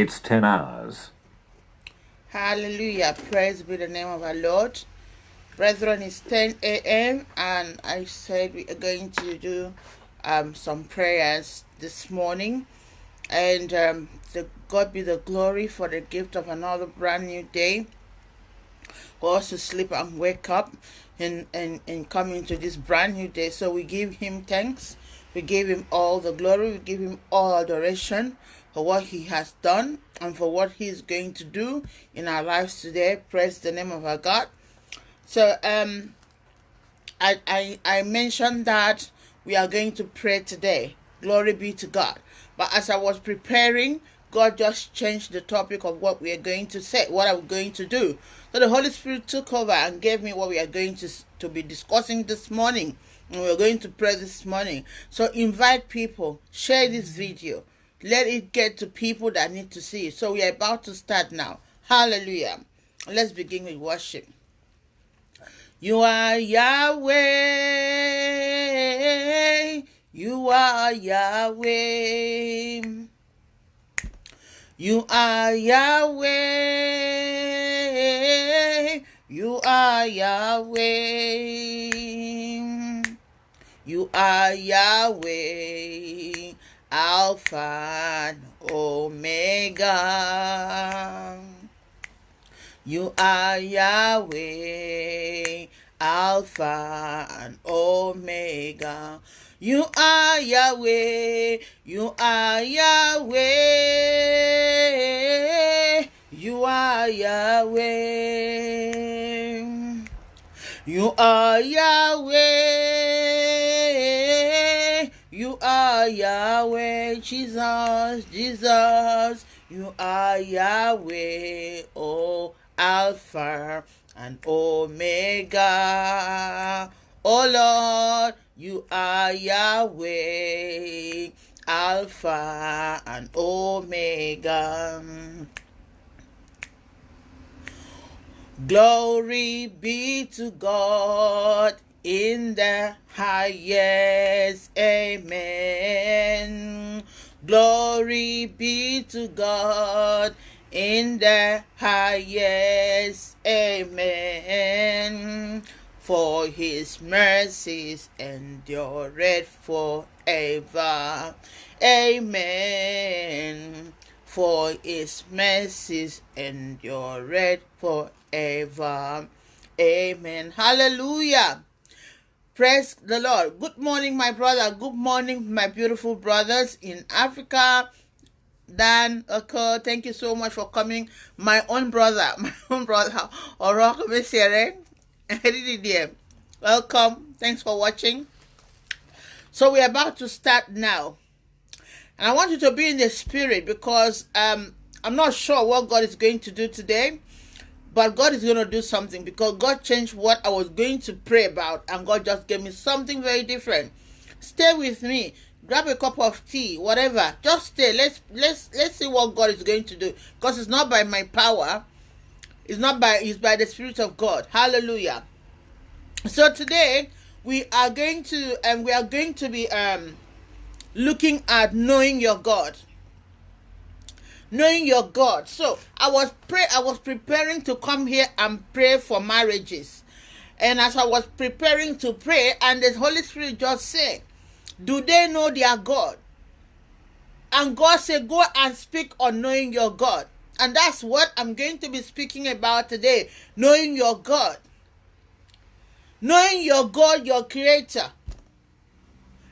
It's 10 hours. Hallelujah. Praise be the name of our Lord. Brethren, it's 10 a.m. and I said we are going to do um, some prayers this morning. And um, the God be the glory for the gift of another brand new day. For us to sleep and wake up and, and, and come into this brand new day. So we give him thanks. We give him all the glory. We give him all adoration for what he has done and for what he is going to do in our lives today. Praise the name of our God. So um I I, I mentioned that we are going to pray today. Glory be to God. But as I was preparing, God just changed the topic of what we are going to say, what I'm going to do. So the Holy Spirit took over and gave me what we are going to, to be discussing this morning. And we're going to pray this morning. So invite people, share this video, let it get to people that need to see it. So we are about to start now. Hallelujah. Let's begin with worship. You are Yahweh. You are Yahweh. You are Yahweh. You are Yahweh. You are Yahweh. Alpha and Omega. You are Yahweh, Alpha and Omega. You are Yahweh, you are Yahweh, you are Yahweh. You are Yahweh, are Yahweh, Jesus, Jesus. You are Yahweh, oh Alpha and Omega. Oh Lord, you are Yahweh, Alpha and Omega. Glory be to God in the highest. Amen. Glory be to God in the highest. Amen. For his mercies endureth forever. Amen. For his mercies endureth forever. Amen. Hallelujah. Praise the Lord. Good morning, my brother. Good morning, my beautiful brothers in Africa. Dan Oko, thank you so much for coming. My own brother, my own brother, Oroko Mesiere. Welcome. Thanks for watching. So we're about to start now. And I want you to be in the spirit because um, I'm not sure what God is going to do today. But God is going to do something because God changed what I was going to pray about and God just gave me something very different. Stay with me. Grab a cup of tea, whatever. Just stay. Let's let's let's see what God is going to do. Because it's not by my power. It's not by it's by the Spirit of God. Hallelujah. So today we are going to and um, we are going to be um looking at knowing your God knowing your God. So I was pray I was preparing to come here and pray for marriages. And as I was preparing to pray, and the Holy Spirit just said, Do they know their God? And God said, Go and speak on knowing your God. And that's what I'm going to be speaking about today knowing your God. Knowing your God, your creator.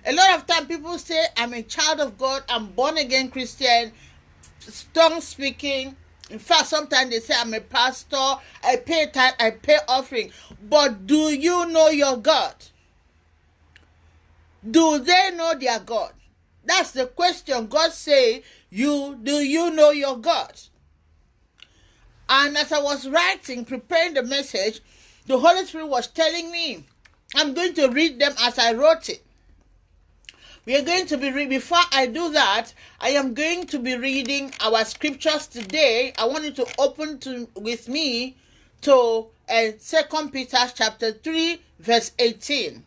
A lot of time people say, I'm a child of God, I'm born again Christian, tongue speaking. In fact, sometimes they say I'm a pastor, I pay time, I pay offering. But do you know your God? Do they know their God? That's the question. God say, you do you know your God? And as I was writing, preparing the message, the Holy Spirit was telling me, I'm going to read them as I wrote it. We are going to be before I do that, I am going to be reading our scriptures today. I want you to open to with me to uh, 2 Peter chapter 3, verse 18.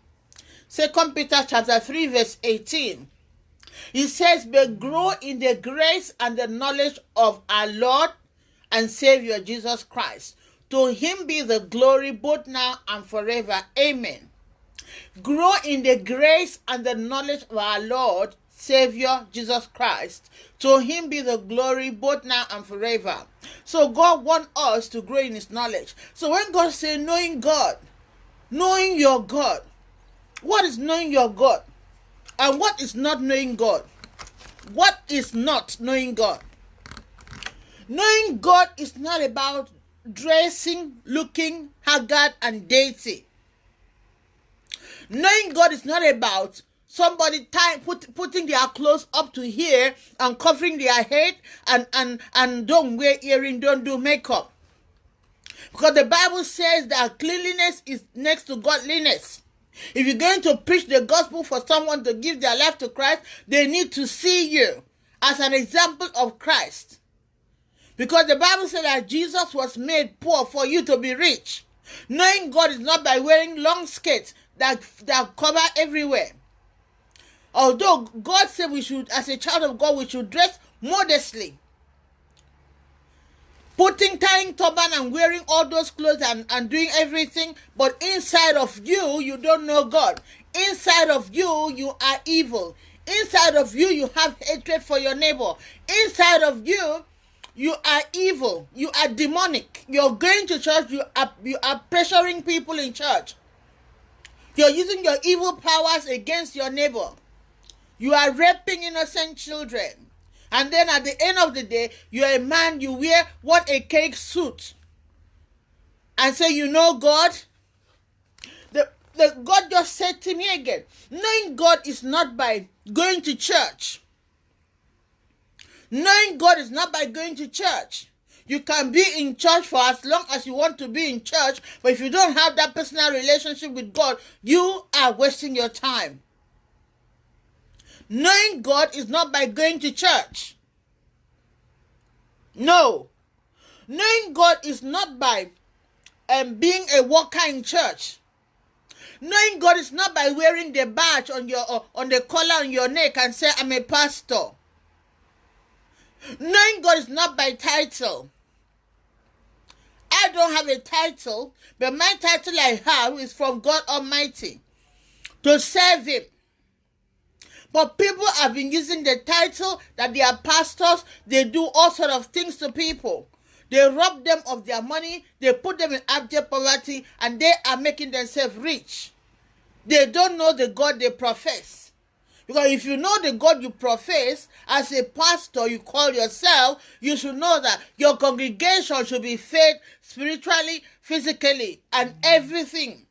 2 Peter chapter 3, verse 18. He says, But grow in the grace and the knowledge of our Lord and Savior Jesus Christ. To him be the glory both now and forever. Amen. Grow in the grace and the knowledge of our Lord, Savior Jesus Christ. To him be the glory both now and forever. So God wants us to grow in his knowledge. So when God says knowing God, knowing your God, what is knowing your God? And what is not knowing God? What is not knowing God? Knowing God is not about dressing, looking haggard and dainty. Knowing God is not about somebody time put, putting their clothes up to here and covering their head and, and, and don't wear earring, don't do makeup. Because the Bible says that cleanliness is next to godliness. If you're going to preach the gospel for someone to give their life to Christ, they need to see you as an example of Christ. Because the Bible said that Jesus was made poor for you to be rich. Knowing God is not by wearing long skirts that, that cover everywhere. Although God said we should, as a child of God, we should dress modestly. Putting, tying turban and wearing all those clothes and, and doing everything, but inside of you, you don't know God. Inside of you, you are evil. Inside of you, you have hatred for your neighbor. Inside of you, you are evil. You are demonic. You're going to church. You are you are pressuring people in church. You're using your evil powers against your neighbor. You are raping innocent children. And then at the end of the day, you're a man, you wear what a cake suit. And say, you know God? The, the God just said to me again, knowing God is not by going to church. Knowing God is not by going to church. You can be in church for as long as you want to be in church, but if you don't have that personal relationship with God, you are wasting your time. Knowing God is not by going to church. No. Knowing God is not by um, being a worker in church. Knowing God is not by wearing the badge on your uh, on the collar on your neck and say I'm a pastor. Knowing God is not by title. I don't have a title, but my title I have is from God Almighty to serve Him. But people have been using the title that they are pastors, they do all sort of things to people. They rob them of their money, they put them in abject poverty, and they are making themselves rich. They don't know the God they profess. Because if you know the God you profess, as a pastor you call yourself, you should know that your congregation should be fed spiritually, physically, and everything.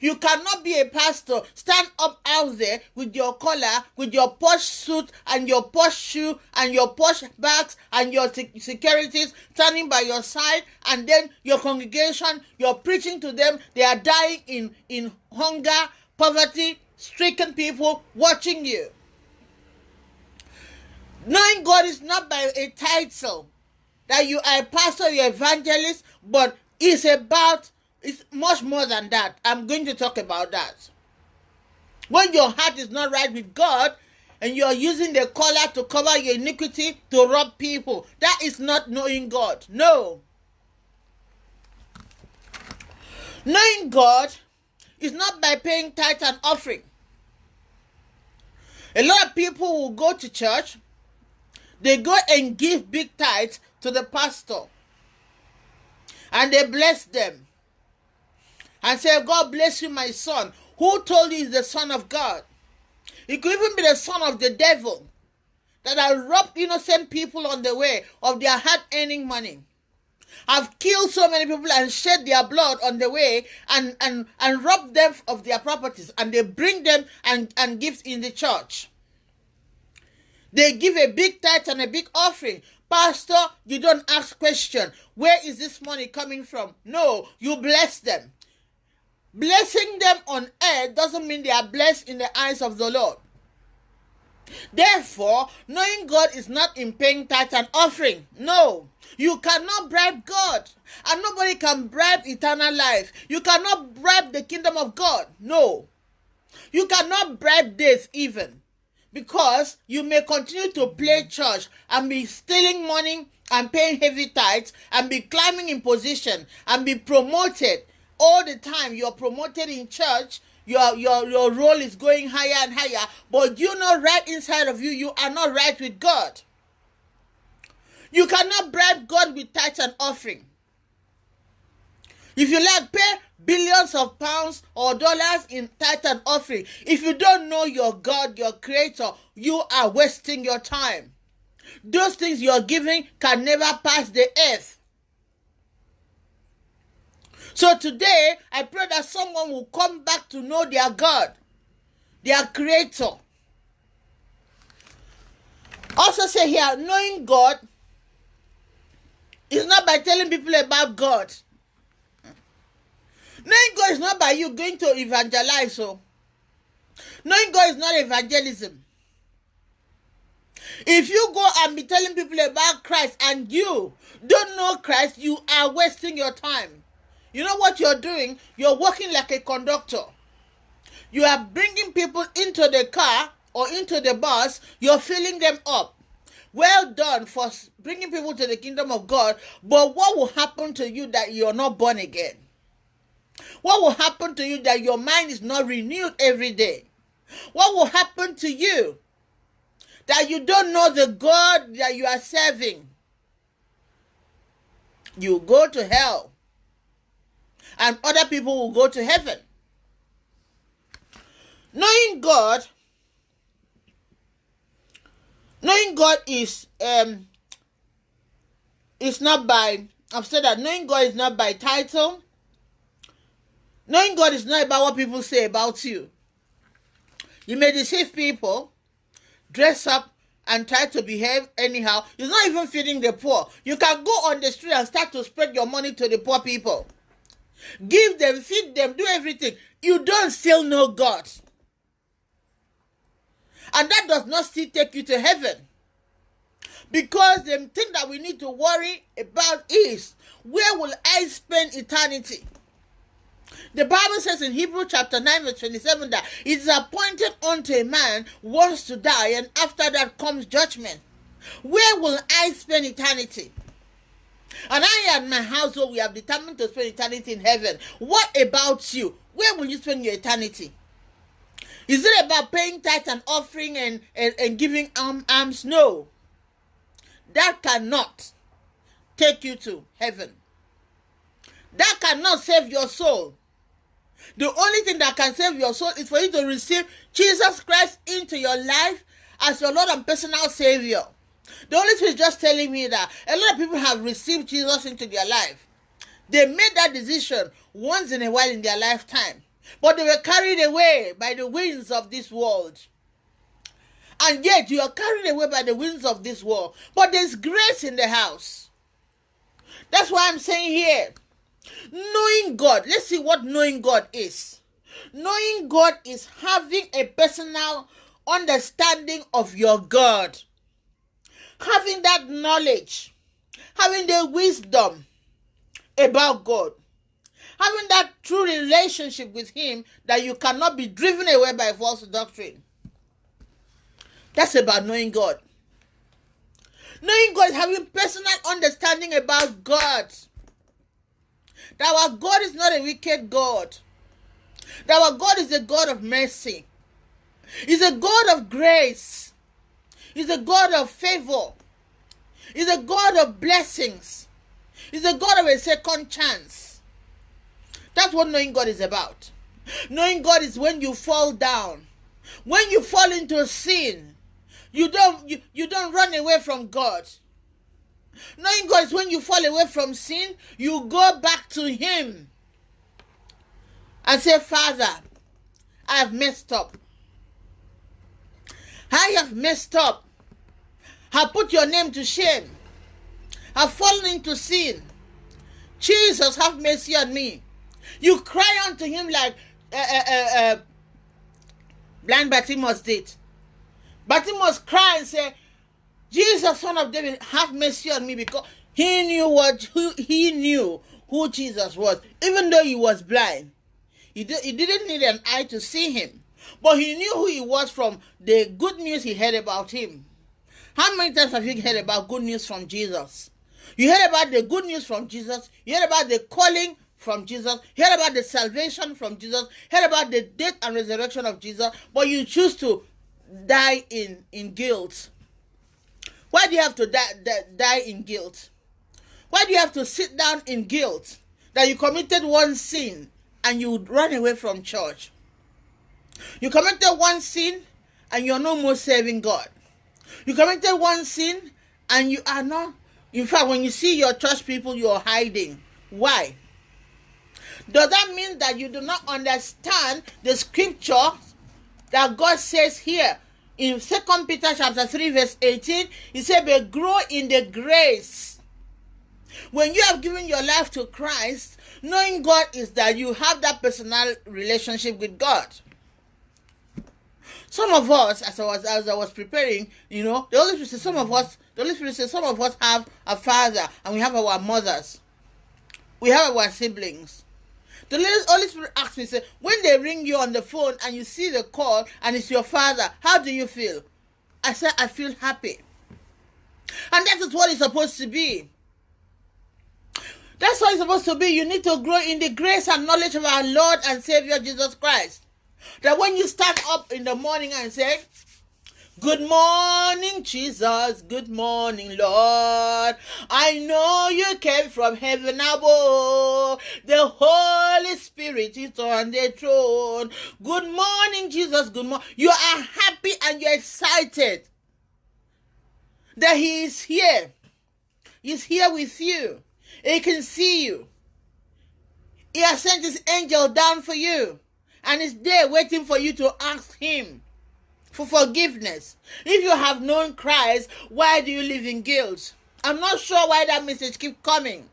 You cannot be a pastor, stand up out there with your collar, with your posh suit and your posh shoe and your posh bags and your securities standing by your side, and then your congregation, you're preaching to them, they are dying in, in hunger, poverty, stricken people watching you. Knowing God is not by a title that you are a pastor, you're evangelist, but it's about it's much more than that. I'm going to talk about that. When your heart is not right with God and you're using the collar to cover your iniquity to rob people, that is not knowing God. No. Knowing God is not by paying tithe and offering. A lot of people will go to church, they go and give big tithes to the pastor, and they bless them and say, God bless you, my son. Who told you he's the son of God? He could even be the son of the devil that have robbed innocent people on the way of their hard earning money. Have killed so many people and shed their blood on the way and, and, and robbed them of their properties and they bring them and, and give in the church. They give a big tithe and a big offering. Pastor, you don't ask question. Where is this money coming from? No, you bless them. Blessing them on earth doesn't mean they are blessed in the eyes of the Lord. Therefore, knowing God is not in paying tithe and offering. No, you cannot bribe God, and nobody can bribe eternal life. You cannot bribe the kingdom of God. No, you cannot bribe this even. because you may continue to play church and be stealing money and paying heavy tithes and be climbing in position and be promoted all the time. You're promoted in church. Your, your your role is going higher and higher, but you know right inside of you, you are not right with God. You cannot bribe God with tithes and offering. If you like, pay billions of pounds or dollars in tithe and offering. If you don't know your God, your creator, you are wasting your time. Those things you're giving can never pass the earth. So today, I pray that someone will come back to know their God, their creator. Also, say here, knowing God is not by telling people about God. Knowing God is not by you going to evangelize. So, knowing God is not evangelism. If you go and be telling people about Christ and you don't know Christ, you are wasting your time. You know what you're doing? You're working like a conductor. You are bringing people into the car or into the bus, you're filling them up. Well done for bringing people to the kingdom of God, but what will happen to you that you're not born again? What will happen to you that your mind is not renewed every day? What will happen to you that you don't know the God that you are serving? You go to hell, and other people will go to heaven. Knowing God, knowing God is um is not by I've said that knowing God is not by title, Knowing God is not about what people say about you. You may deceive people, dress up, and try to behave anyhow. You're not even feeding the poor. You can go on the street and start to spread your money to the poor people. Give them, feed them, do everything. You don't still know God. And that does not still take you to heaven. Because the thing that we need to worry about is where will I spend eternity? The Bible says in Hebrew chapter 9, verse 27 that it is appointed unto a man once to die, and after that comes judgment. Where will I spend eternity? And I and my household, we have determined to spend eternity in heaven. What about you? Where will you spend your eternity? Is it about paying tithe and offering and, and, and giving arm, alms? No. That cannot take you to heaven. That cannot save your soul. The only thing that can save your soul is for you to receive Jesus Christ into your life as your Lord and personal Savior. The Holy Spirit is just telling me that a lot of people have received Jesus into their life. They made that decision once in a while in their lifetime, but they were carried away by the winds of this world. And yet you are carried away by the winds of this world, but there's grace in the house. That's why I'm saying here Knowing God, let's see what knowing God is. Knowing God is having a personal understanding of your God, having that knowledge, having the wisdom about God, having that true relationship with Him that you cannot be driven away by false doctrine. That's about knowing God. Knowing God is having personal understanding about God that our God is not a wicked God. That our God is a God of mercy. He's a God of grace. He's a God of favor. He's a God of blessings. He's a God of a second chance. That's what knowing God is about. Knowing God is when you fall down. When you fall into sin, you don't you, you don't run away from God. Knowing God is when you fall away from sin, you go back to Him and say, Father, I have messed up. I have messed up. I put your name to shame. I've fallen into sin. Jesus, have mercy on me. You cry unto him like uh, uh, uh, uh blind Bartimaeus did. Bartimaeus cry and say, Jesus, son of David, have mercy on me because he knew what who, he knew who Jesus was, even though he was blind. He, he didn't need an eye to see him, But he knew who he was from the good news he heard about him. How many times have you heard about good news from Jesus? You heard about the good news from Jesus. You heard about the calling from Jesus. You heard about the salvation from Jesus. You heard about the death and resurrection of Jesus. But you choose to die in, in guilt. Why do you have to die, die, die in guilt? Why do you have to sit down in guilt that you committed one sin and you would run away from church? You committed one sin and you're no more serving God. You committed one sin and you are not. In fact, when you see your church people, you're hiding. Why? Does that mean that you do not understand the scripture that God says here in Second Peter chapter 3, verse 18? He said, But grow in the grace. When you have given your life to Christ, knowing God is that you have that personal relationship with God. Some of us, as I was as I was preparing, you know, the Holy Spirit says some of us, the Holy Spirit says some of us have a father and we have our mothers. We have our siblings. The Holy Spirit asked me, say, when they ring you on the phone and you see the call and it's your father, how do you feel? I said, I feel happy. And that is what it's supposed to be. That's what it's supposed to be. You need to grow in the grace and knowledge of our Lord and Savior Jesus Christ. That when you stand up in the morning and say, Good morning, Jesus. Good morning, Lord. I know you came from heaven above. The Holy Spirit is on the throne. Good morning, Jesus. Good morning. You are happy and you're excited that He is here. He's here with you. He can see you. He has sent His angel down for you and is there waiting for you to ask Him for forgiveness. If you have known Christ, why do you live in guilt? I'm not sure why that message keeps coming.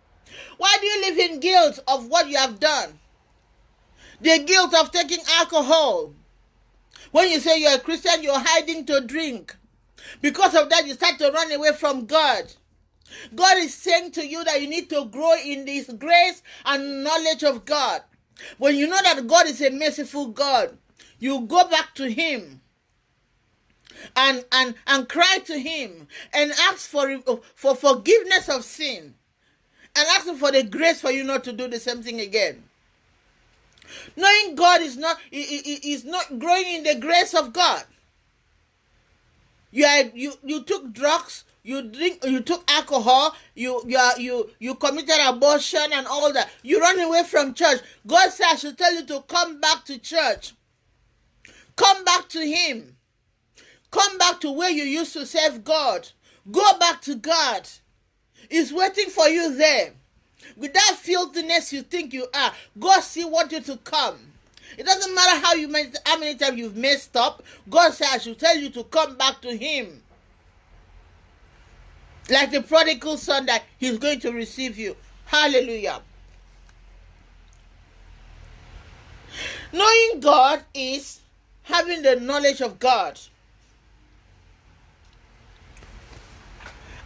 Why do you live in guilt of what you have done? The guilt of taking alcohol. When you say you're a Christian, you're hiding to drink. Because of that, you start to run away from God. God is saying to you that you need to grow in this grace and knowledge of God. When you know that God is a merciful God, you go back to Him and and and cry to Him and ask for for forgiveness of sin and ask Him for the grace for you not to do the same thing again. Knowing God is not is not growing in the grace of God. You are, you you took drugs you drink you took alcohol you you are, you you committed abortion and all that. You run away from church. God says i should tell you to come back to church. Come back to him. Come back to where you used to serve god. Go back to god. He's waiting for you there. With that filthiness you think you are god still want you to come. It doesn't matter how you how many times you've messed up. God says i should tell you to come back to him like the prodigal son that he's going to receive you. Hallelujah. Knowing God is having the knowledge of God.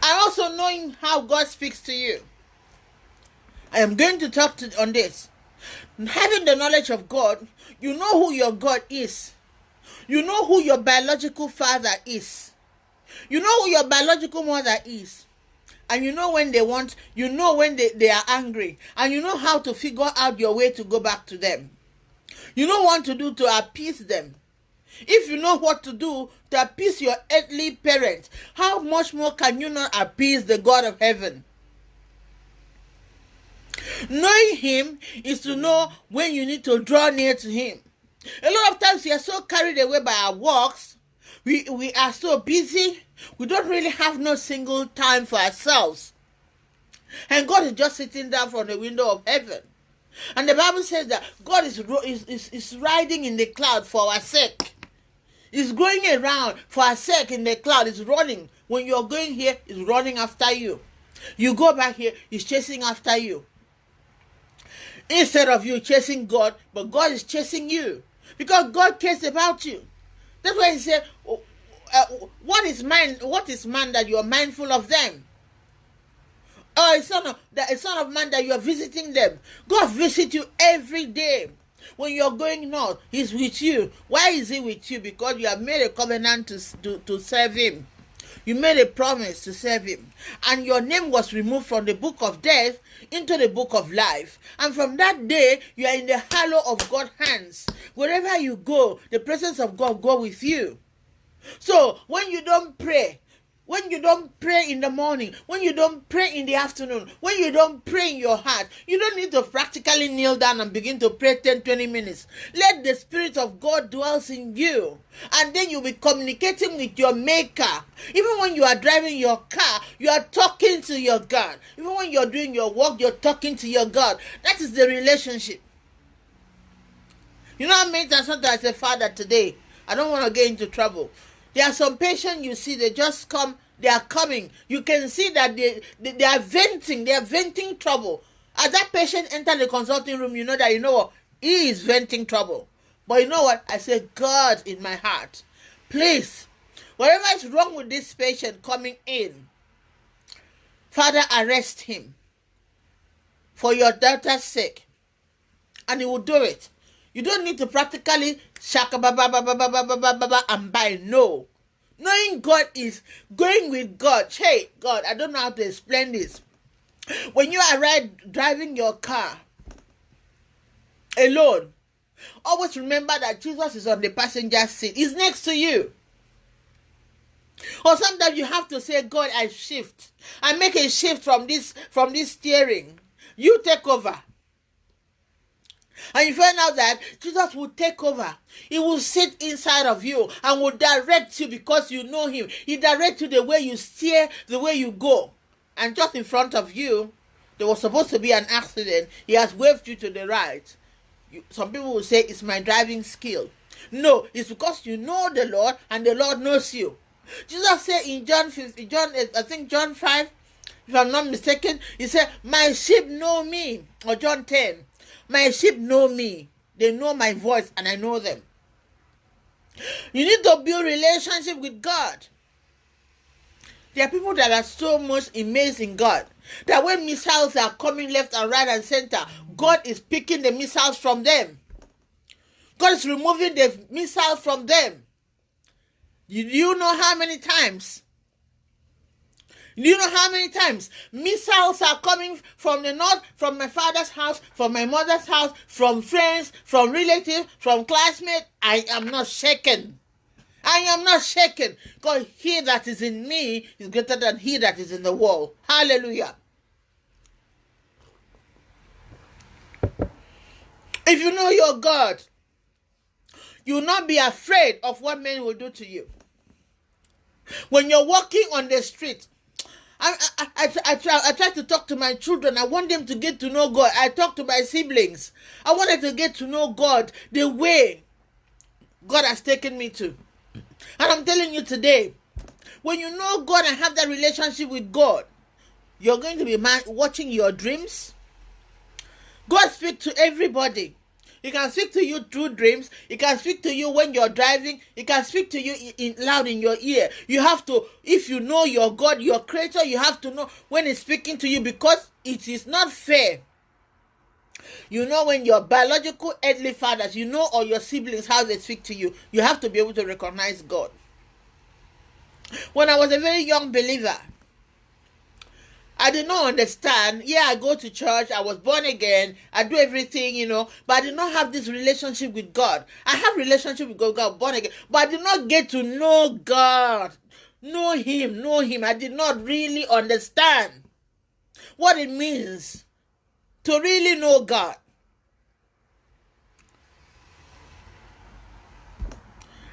And also knowing how God speaks to you. I am going to talk to, on this. Having the knowledge of God, you know who your God is. You know who your biological father is. You know who your biological mother is. And you know when they want, you know when they, they are angry. And you know how to figure out your way to go back to them. You know what to do to appease them. If you know what to do to appease your earthly parents, how much more can you not appease the God of heaven? Knowing Him is to know when you need to draw near to Him. A lot of times we are so carried away by our works we, we are so busy, we don't really have no single time for ourselves. And God is just sitting down from the window of heaven. And the Bible says that God is, is, is, is riding in the cloud for our sake. He's going around for our sake in the cloud. He's running. When you're going here, he's running after you. You go back here, he's chasing after you. Instead of you chasing God, but God is chasing you. Because God cares about you. That's why he said, oh, uh, "What is man? What is man that you are mindful of them?" Oh, a son of a son of man that you are visiting them. God visit you every day. When you're going north, He's with you. Why is He with you? Because you have made a covenant to, to, to serve Him. You made a promise to serve Him. And your name was removed from the book of death into the book of life. And from that day, you are in the hollow of God's hands. Wherever you go, the presence of God go with you. So when you don't pray, when you don't pray in the morning, when you don't pray in the afternoon, when you don't pray in your heart, you don't need to practically kneel down and begin to pray 10 20 minutes. Let the Spirit of God dwells in you, and then you'll be communicating with your Maker. Even when you are driving your car, you are talking to your God. Even when you're doing your work, you're talking to your God. That is the relationship. You know, what I made that something as a father today. I don't want to get into trouble. There are some patients you see, they just come, they are coming. You can see that they, they, they are venting, they are venting trouble. As that patient enter the consulting room, you know that you know what? He is venting trouble. But you know what? I say, God in my heart, please, whatever is wrong with this patient coming in, Father, arrest him for your daughter's sake. And he will do it. You don't need to practically shaka ba ba ba ba ba ba ba ba ba ba and buy. No. Knowing God is going with God. Hey, God, I don't know how to explain this. When you are right, driving your car alone, always remember that Jesus is on the passenger seat. He's next to you. Or sometimes you have to say, God, I shift. I make a shift from this from this steering. You take over. And you find out that Jesus will take over. He will sit inside of you and will direct you because you know him. He directs you the way you steer, the way you go. And just in front of you, there was supposed to be an accident. He has waved you to the right. You, some people will say it's my driving skill. No, it's because you know the Lord and the Lord knows you. Jesus said in John 50, John, I think John 5, if I'm not mistaken, he said, My sheep know me. Or John 10. My sheep know me. They know my voice and I know them. You need to build relationship with God. There are people that are so much amazed in God that when missiles are coming left and right and center, God is picking the missiles from them. God is removing the missiles from them. Do you know how many times do you know how many times missiles are coming from the north, from my father's house, from my mother's house, from friends, from relatives, from classmates? I am not shaken. I am not shaken because he that is in me is greater than he that is in the world. Hallelujah. If you know your God, you will not be afraid of what men will do to you. When you're walking on the street, I, I, I, I, try, I try to talk to my children. I want them to get to know God. I talk to my siblings. I wanted to get to know God the way God has taken me to. And I'm telling you today, when you know God and have that relationship with God, you're going to be watching your dreams. God speaks to everybody. He can speak to you through dreams. He can speak to you when you're driving. He can speak to you in, loud in your ear. You have to, if you know your God, your creator, you have to know when he's speaking to you because it is not fair. You know when your biological earthly fathers, you know, or your siblings, how they speak to you. You have to be able to recognize God. When I was a very young believer, I did not understand. Yeah, I go to church. I was born again. I do everything, you know, but I did not have this relationship with God. I have relationship with God, God born again, but I did not get to know God, know Him, know Him. I did not really understand what it means to really know God.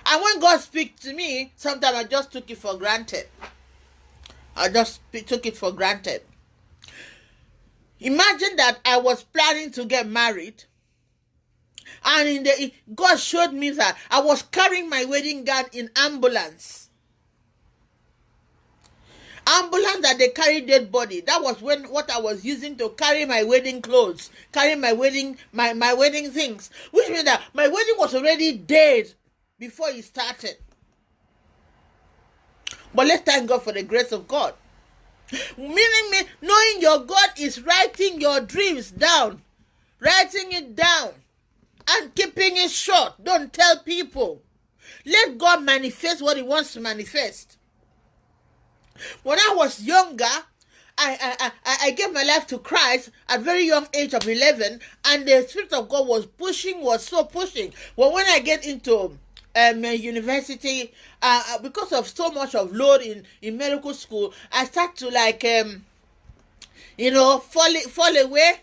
And when God speaks to me, sometimes I just took it for granted. I just took it for granted. Imagine that I was planning to get married. And in the God showed me that I was carrying my wedding gown in ambulance. Ambulance that they carry dead body. That was when what I was using to carry my wedding clothes, carry my wedding my, my wedding things. Which means that my wedding was already dead before it started. But let's thank God for the grace of God. Meaning, me knowing your God is writing your dreams down, writing it down. and keeping it short. Don't tell people. Let God manifest what He wants to manifest. When I was younger, I, I, I, gave my life to Christ at very young age of 11 and the Spirit of God was pushing, was so pushing. Well, when I get into um, university, uh, uh, because of so much of load in, in medical school, I start to like, um, you know, fall, fall away.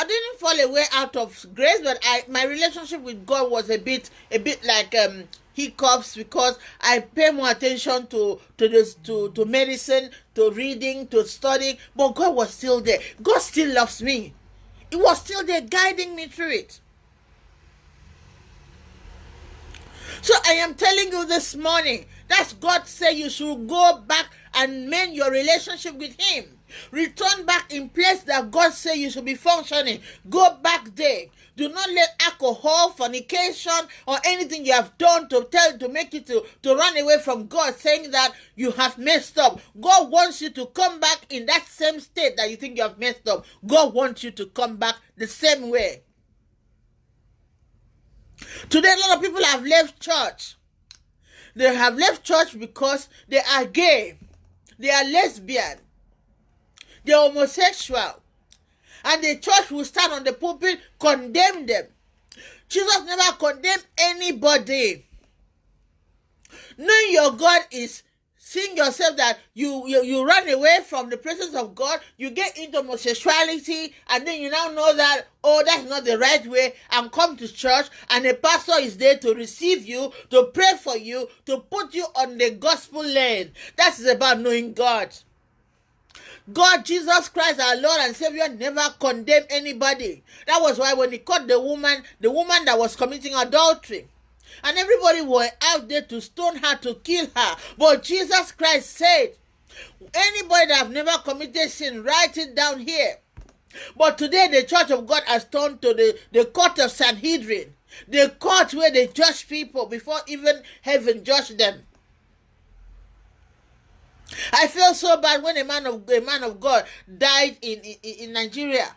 I didn't fall away out of grace, but I my relationship with God was a bit a bit like um hiccups because I pay more attention to to this to, to medicine, to reading, to studying, but God was still there. God still loves me. He was still there guiding me through it. So I am telling you this morning, that's God say you should go back and mend your relationship with Him. Return back in place that God say you should be functioning. Go back there. Do not let alcohol, fornication, or anything you have done to tell to make you to, to run away from God, saying that you have messed up. God wants you to come back in that same state that you think you have messed up. God wants you to come back the same way. Today, a lot of people have left church. They have left church because they are gay, they are lesbian, they are homosexual, and the church will stand on the pulpit condemn them. Jesus never condemned anybody. Knowing your God is seeing yourself that you, you you run away from the presence of God, you get into homosexuality, and then you now know that oh that's not the right way, and come to church, and a pastor is there to receive you, to pray for you, to put you on the gospel lane. That is about knowing God. God, Jesus Christ, our Lord and Savior, never condemned anybody. That was why when he caught the woman, the woman that was committing adultery, and everybody were out there to stone her to kill her. But Jesus Christ said, anybody that have never committed sin, write it down here. But today the church of God has turned to the, the court of Sanhedrin, the court where they judge people before even heaven judge them. I feel so bad when a man of a man of God died in, in, in Nigeria.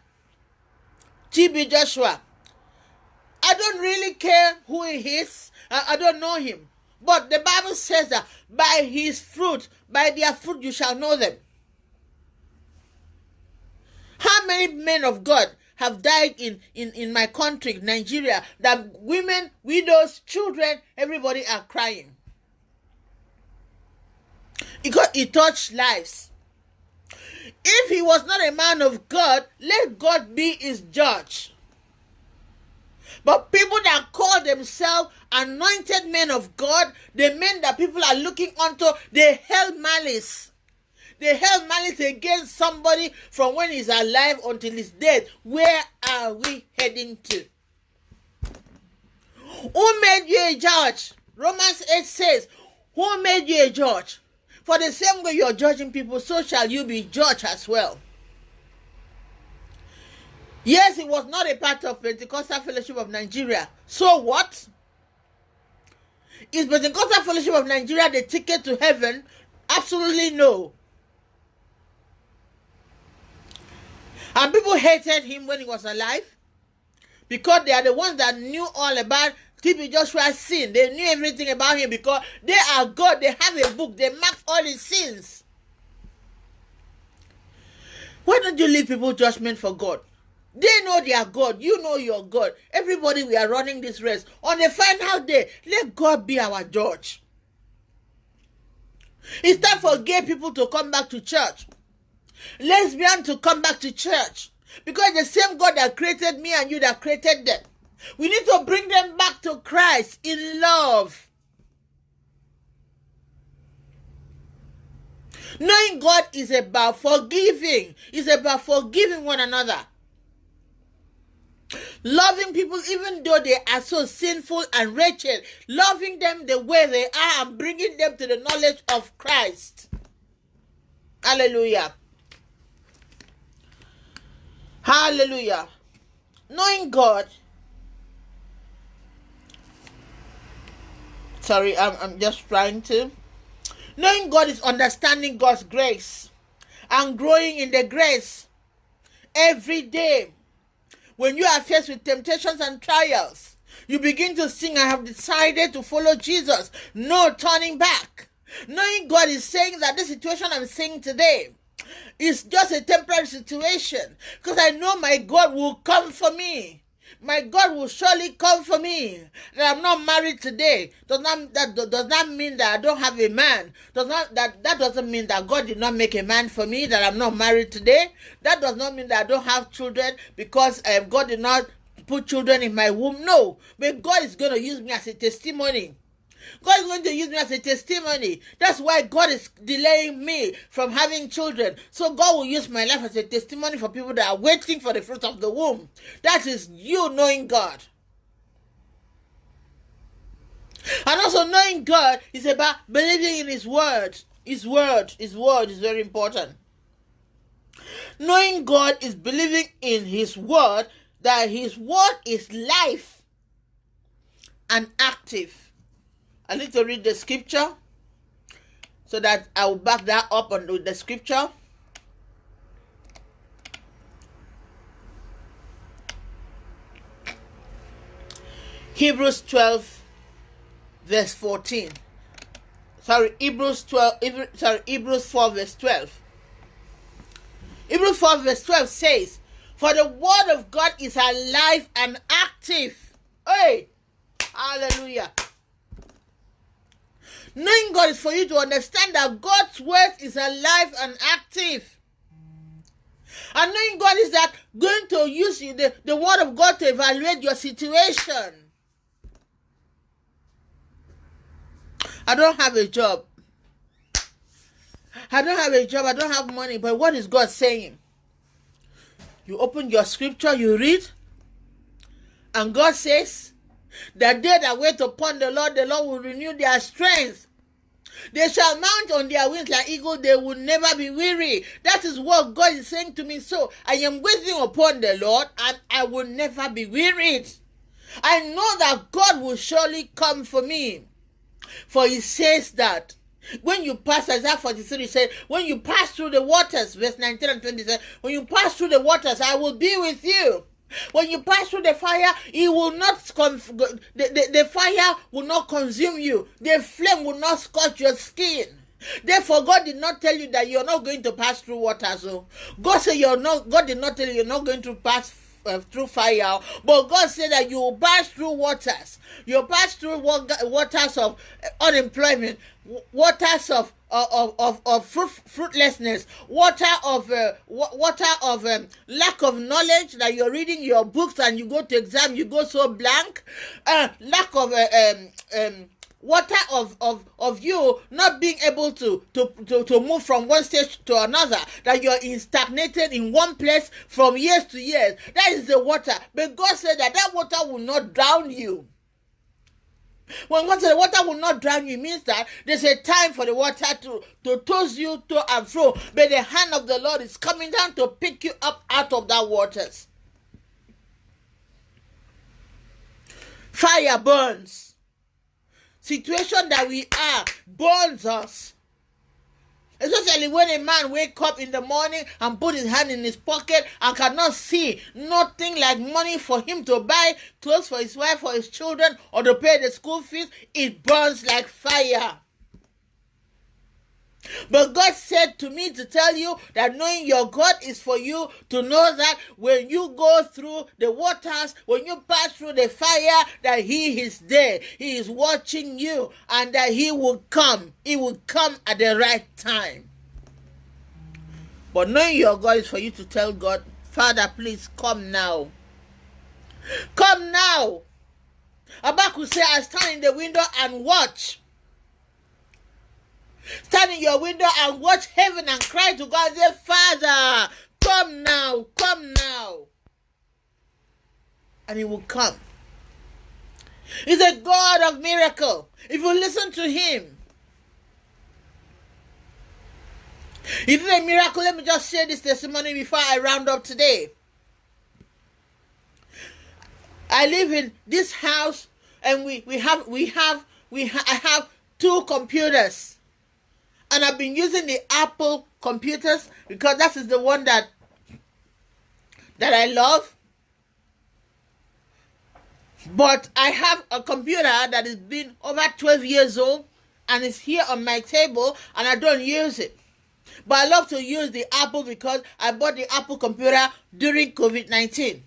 TB Joshua. I don't really care who he is. I, I don't know him. But the Bible says that by his fruit, by their fruit, you shall know them. How many men of God have died in, in, in my country, Nigeria, that women, widows, children, everybody are crying? Because he touched lives. If he was not a man of God, let God be his judge. But people that call themselves anointed men of God, the men that people are looking unto, they held malice. They held malice against somebody from when he's alive until he's dead. Where are we heading to? Who made you a judge? Romans 8 says, Who made you a judge? For the same way you're judging people, so shall you be judged as well. Yes, it was not a part of the Pentecostal Fellowship of Nigeria. So what? Is Pentecostal Fellowship of Nigeria the ticket to heaven? Absolutely no. And people hated him when he was alive because they are the ones that knew all about TB Joshua's sin. They knew everything about him because they are God. They have a book. They map all his sins. Why don't you leave people judgment for God? They know their God. You know your God. Everybody, we are running this race. On the final day, let God be our judge. It's time for gay people to come back to church. Lesbian to come back to church. Because the same God that created me and you that created them. We need to bring them back to Christ in love. Knowing God is about forgiving, is about forgiving one another. Loving people even though they are so sinful and wretched, loving them the way they are and bringing them to the knowledge of Christ. Hallelujah. Hallelujah. Knowing God. Sorry, I'm, I'm just trying to. Knowing God is understanding God's grace and growing in the grace every day when you are faced with temptations and trials, You begin to sing, I have decided to follow Jesus. No turning back. Knowing God is saying that this situation I'm seeing today is just a temporary situation because I know my God will come for me. My God will surely come for me. That I'm not married today does not that does not mean that I don't have a man. Does not that that doesn't mean that God did not make a man for me. That I'm not married today. That does not mean that I don't have children because um, God did not put children in my womb. No, but God is going to use me as a testimony God is going to use me as a testimony. That's why God is delaying me from having children. So God will use my life as a testimony for people that are waiting for the fruit of the womb. That is you knowing God. And also knowing God is about believing in His word. His word, His word is very important. Knowing God is believing in His word, that His word is life and active. I need to read the scripture so that I will back that up on the scripture. Hebrews 12, verse 14. Sorry, Hebrews 12, sorry, Hebrews 4, verse 12. Hebrews 4, verse 12 says, For the word of God is alive and active. Hey! Hallelujah. Knowing God is for you to understand that God's word is alive and active. And knowing God is that going to use the, the word of God to evaluate your situation. I don't have a job. I don't have a job. I don't have money. But what is God saying? You open your scripture, you read, and God says, the day that wait upon the Lord, the Lord will renew their strength. They shall mount on their wings like eagle, they will never be weary. That is what God is saying to me. So I am waiting upon the Lord and I will never be wearied. I know that God will surely come for me. For he says that when you pass, Isaiah 43 he said, when you pass through the waters, verse 19 and 20 said, when you pass through the waters, I will be with you. When you pass through the fire, it will not the, the, the fire will not consume you. The flame will not scorch your skin. Therefore, God did not tell you that you're not going to pass through water. So God said you're not. God did not tell you you're not going to pass uh, through fire, but God said that you will pass through waters. You'll pass through waters of unemployment, waters of of of, of fruit, fruitlessness, water of uh, water of um, lack of knowledge that you're reading your books and you go to exam, you go so blank, uh, lack of uh, um, um, water of, of, of you not being able to, to, to, to move from one stage to another, that you're in stagnated in one place from years to years. That is the water. But God said that that water will not drown you. When said the water will not drown you, means that there's a time for the water to, to toss you to and fro. But the hand of the Lord is coming down to pick you up out of that waters. Fire burns. Situation that we are burns us. Especially when a man wake up in the morning and put his hand in his pocket and cannot see nothing like money for him to buy clothes for his wife or his children or to pay the school fees, it burns like fire. But God said to me to tell you that knowing your God is for you to know that when you go through the waters, when you pass through the fire, that He is there. He is watching you and that He will come. He will come at the right time. But knowing your God is for you to tell God, Father, please come now. Come now. Habakkuk say, I stand in the window and watch Stand in your window and watch heaven and cry to God. Say, Father, come now, come now. And he will come. He's a God of miracle. If you listen to him, he did a miracle. Let me just share this testimony before I round up today. I live in this house, and we we have we have we ha- I have two computers and I've been using the Apple computers because that is the one that that I love But I have a computer that has been over 12 years old and it's here on my table and I don't use it. But I love to use the Apple because I bought the Apple computer during COVID 19.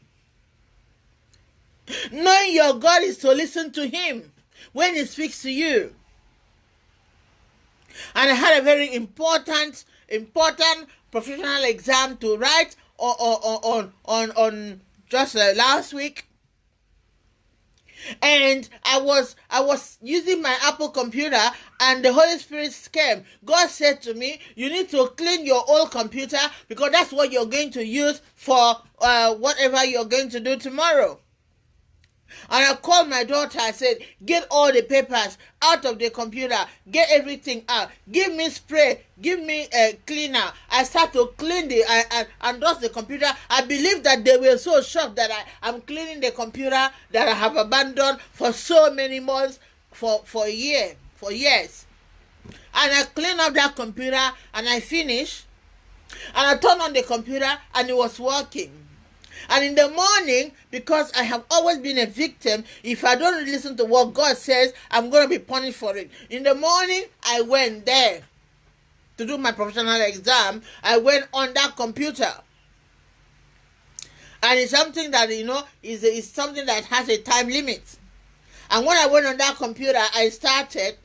Knowing your God is to listen to Him when He speaks to you. And I had a very important, important professional exam to write on, on, on, on, just uh, last week and I was I was using my Apple computer and the Holy Spirit came. God said to me, "You need to clean your old computer because that's what you're going to use for uh, whatever you're going to do tomorrow." And I called my daughter. I said, Get all the papers out of the computer. Get everything out. Give me spray. Give me a cleaner. I start to clean the and, and dust the computer. I believe that they were so shocked that I am cleaning the computer that I have abandoned for so many months, for, for a year, for years. And I clean up that computer and I finish. And I turn on the computer and it was working. And in the morning, because I have always been a victim, if I don't listen to what God says, I'm going to be punished for it. In the morning, I went there to do my professional exam. I went on that computer. And it's something that, you know, is, is something that has a time limit. And when I went on that computer, I started,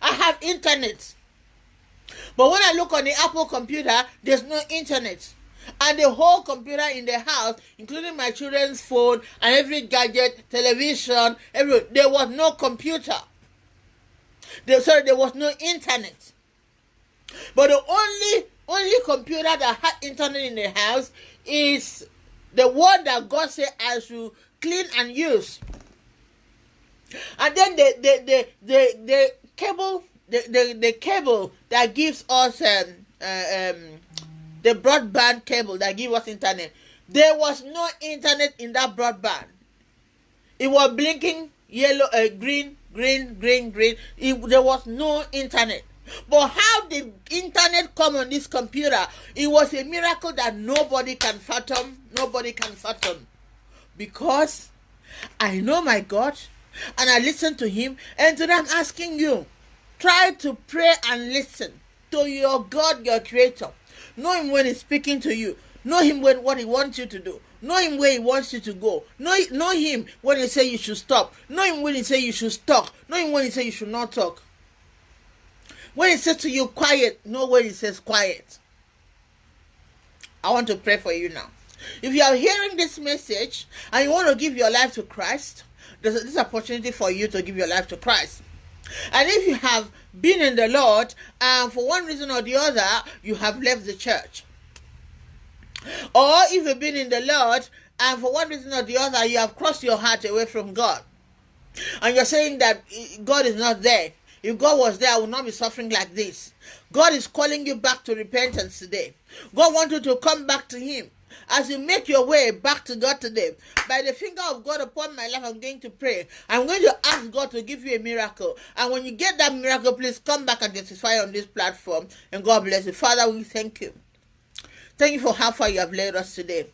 I have internet. But when I look on the Apple computer, there's no internet and the whole computer in the house, including my children's phone and every gadget, television, every there was no computer. There, sorry, there was no internet. But the only only computer that had internet in the house is the one that God said I should clean and use. And then the the the the, the cable the, the, the cable that gives us um, uh, um the broadband cable that give us internet. There was no internet in that broadband. It was blinking yellow, uh, green, green, green, green. It, there was no internet. But how did internet come on this computer? It was a miracle that nobody can fathom. Nobody can fathom. Because I know my God and I listen to Him. And today I'm asking you try to pray and listen to your God, your Creator. Know him when he's speaking to you. Know him when what he wants you to do. Know him where he wants you to go. Know, know him when he say you should stop. Know him when he say you should talk. Know him when he say you should not talk. When he says to you quiet, know when he says quiet. I want to pray for you now. If you are hearing this message and you want to give your life to Christ, there's this opportunity for you to give your life to Christ. And if you have been in the Lord and for one reason or the other you have left the church, or if you've been in the Lord and for one reason or the other you have crossed your heart away from God, and you're saying that eh, God is not there. If God was there, I would not be suffering like this. God is calling you back to repentance today. God wants you to come back to Him as you make your way back to God today, by the finger of God upon my life, I'm going to pray. I'm going to ask God to give you a miracle. And when you get that miracle, please come back and testify on this platform. And God bless you. Father, we thank you. Thank you for how far you have led us today.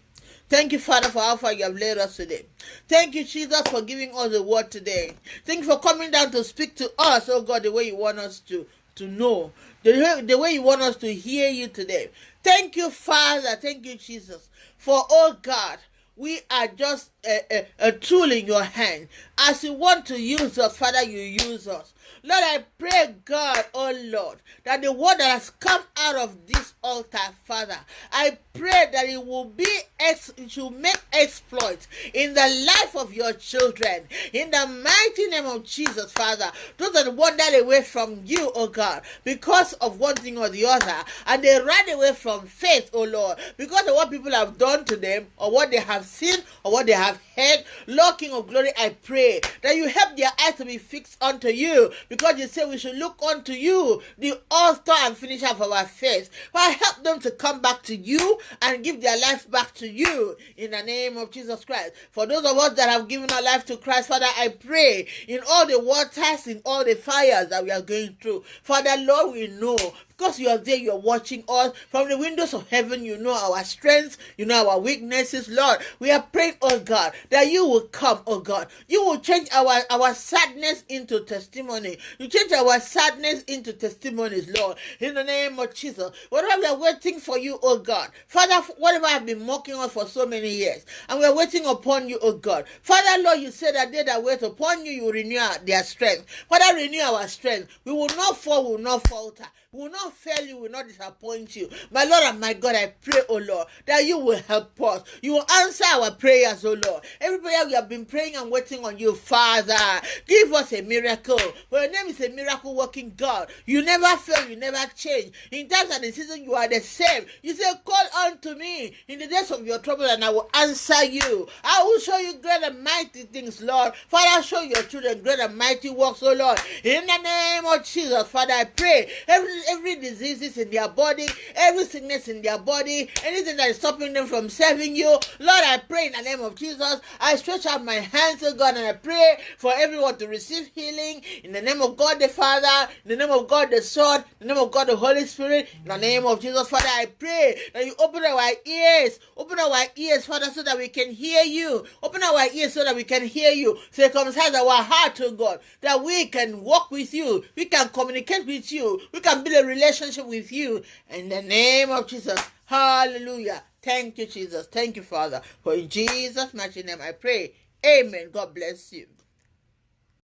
Thank you, Father, for how far you have led us today. Thank you, Jesus, for giving us the word today. Thank you for coming down to speak to us, oh God, the way you want us to, to know, the way, the way you want us to hear you today. Thank you, Father. Thank you, Jesus. For, oh God, we are just a, a, a, tool in your hand. As you want to use us, Father, you use us. Lord, I pray, God, oh Lord, that the word that has come out of this altar, Father, I pray that it will be, ex- it will make exploits in the life of your children. In the mighty name of Jesus, Father, those that wander away from you, oh God, because of one thing or the other, and they run away from faith, oh Lord, because of what people have done to them, or what they have seen, or what they have heard. Lord King of Glory, I pray that you help their eyes to be fixed unto you because you say we should look unto you, the author and finisher of our faith. But help them to come back to you and give their life back to you in the name of Jesus Christ. For those of us that have given our life to Christ, Father, I pray in all the waters, in all the fires that we are going through. Father, Lord, we know because you are there, you are watching us from the windows of heaven. You know our strengths, you know our weaknesses, Lord. We are praying, oh God, that you will come, oh God. You will change our, our sadness into testimony. You change our sadness into testimonies, Lord. In the name of Jesus. Whatever we are waiting for you, oh God. Father, whatever have been mocking us for so many years, and we are waiting upon you, oh God. Father, Lord, you said that they that wait upon you, you renew their strength. Father, renew our strength. We will not fall, we will not falter. We will not fail you, will not disappoint you. My Lord and my God, I pray, oh Lord, that you will help us. You will answer our prayers, oh Lord. Every prayer we have been praying and waiting on you, Father. Give us a miracle. For your name is a miracle working God. You never fail, you never change. In times and the season, you are the same. You say, Call unto me in the days of your trouble, and I will answer you. I will show you great and mighty things, Lord. Father, show your children great and mighty works, oh Lord. In the name of Jesus, Father, I pray every every diseases in their body, every sickness in their body, anything that is stopping them from serving you. Lord, I pray in the name of Jesus. I stretch out my hands, oh God, and I pray for everyone to receive healing in the name of God the Father, in the name of God the Son, in the name of God the Holy Spirit, in the name of Jesus, Father. I pray that you open our ears, open our ears, Father, so that we can hear you. Open our ears so that we can hear you. Circumcise our heart, oh God, that we can walk with you, we can communicate with you, we can build a relationship with you. In the name of Jesus. Hallelujah. Thank you, Jesus. Thank you, Father. For in Jesus' mighty name I pray. Amen. God bless you.